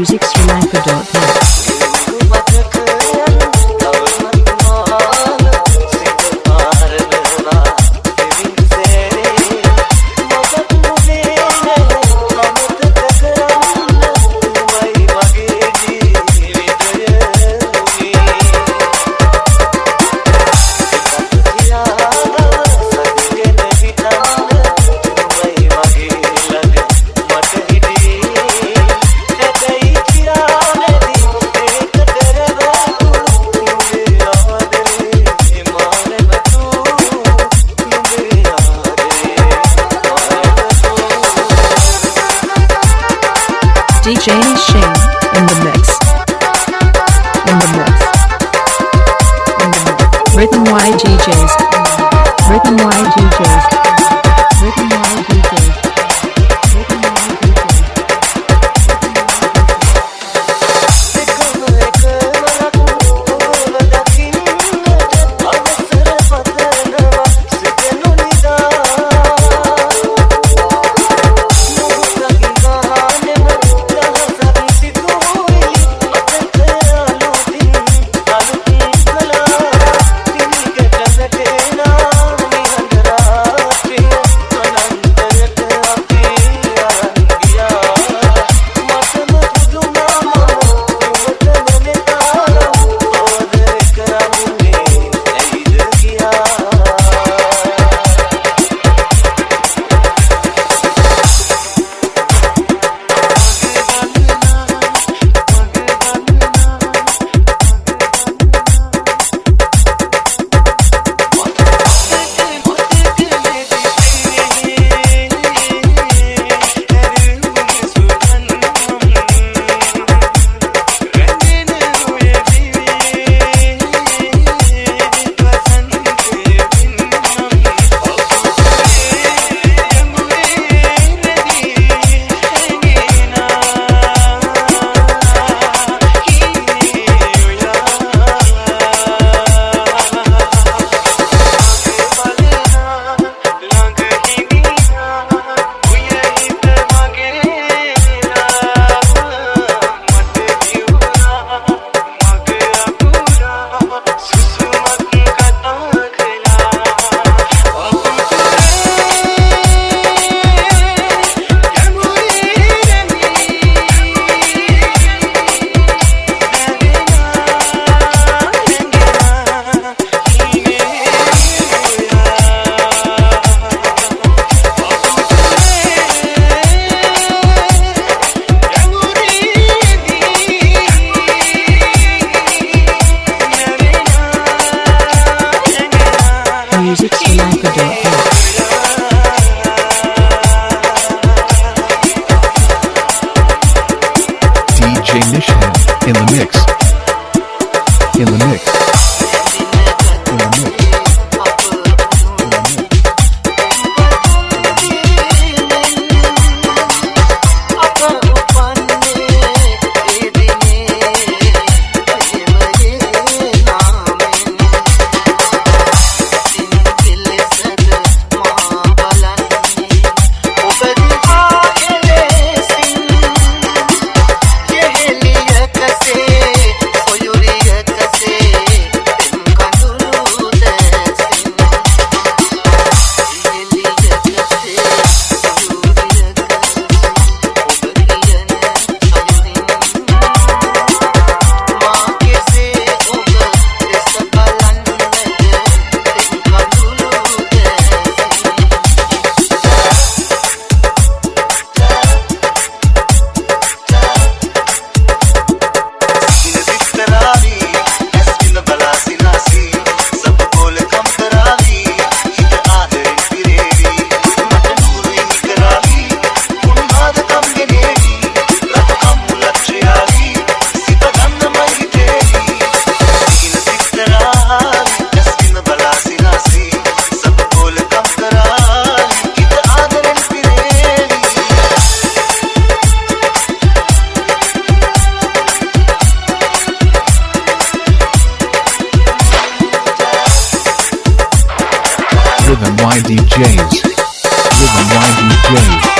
musicsrelifer.net. DJ Shane in the mix. In the mix. In the mix. Rhythm Y DJs. Rhythm Y DJs. DJ Nishan in the mix. Rhythm Y DJs. Rhythm Y DJs.